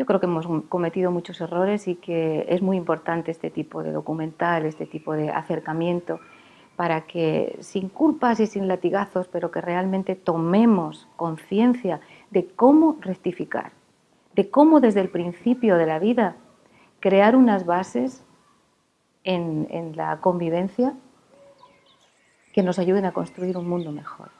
yo creo que hemos cometido muchos errores y que es muy importante este tipo de documental, este tipo de acercamiento, para que sin culpas y sin latigazos, pero que realmente tomemos conciencia de cómo rectificar, de cómo desde el principio de la vida crear unas bases en, en la convivencia que nos ayuden a construir un mundo mejor.